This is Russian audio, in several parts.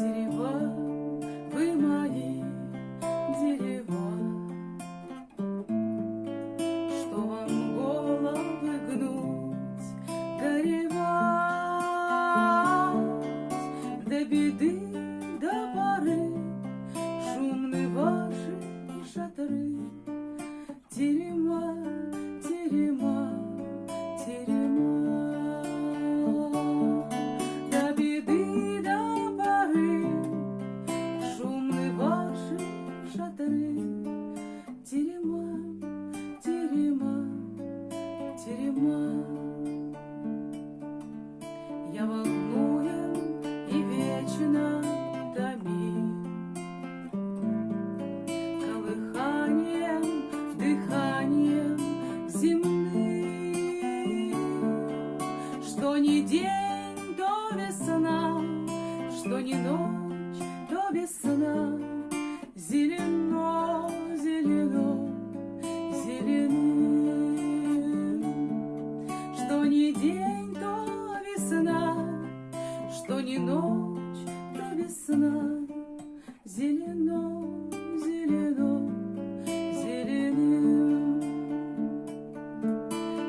city it? Я волнуем и вечно томим. Колыханием, дыханием земным Что ни день, то весна Что ни ночь, то весна. Зелено не ночь, то весна, зелено, зелено, зеленым.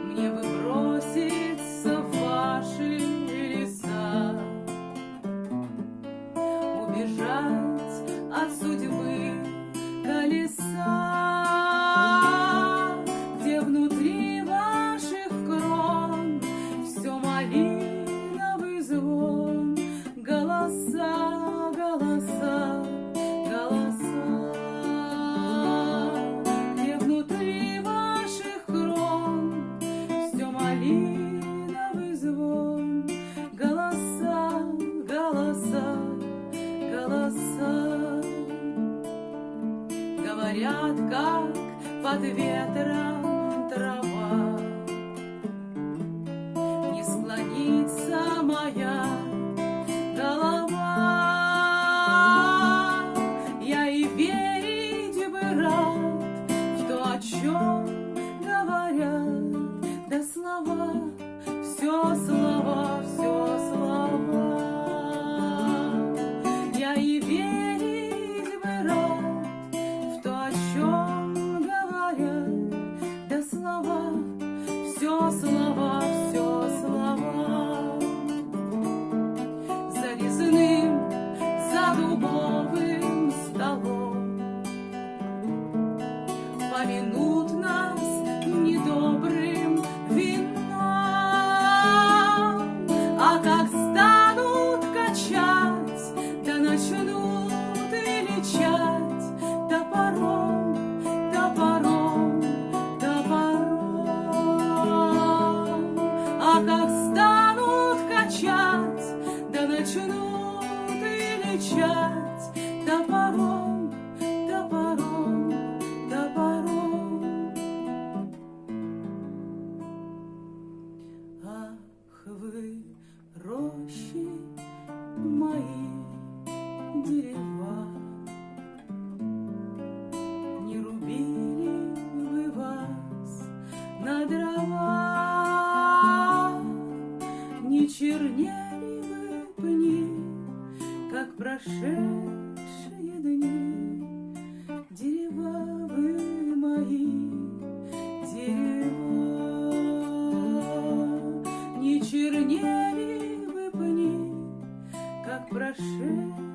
Мне бы броситься в ваши леса, убежать от судьбы колеса, как под ветром трава. Не склонится моя голова. Я и верить бы рад в то, о чем говорят. Да слова, все слова, все слова. Я и верить помянут нас недобрым вином, а как станут качать, да начнут величать топором, топором, топором. А как станут качать, да начнут величать топором, прошедшие дни. Дерева вы мои, дерева, Не чернели вы пни, как прошедшие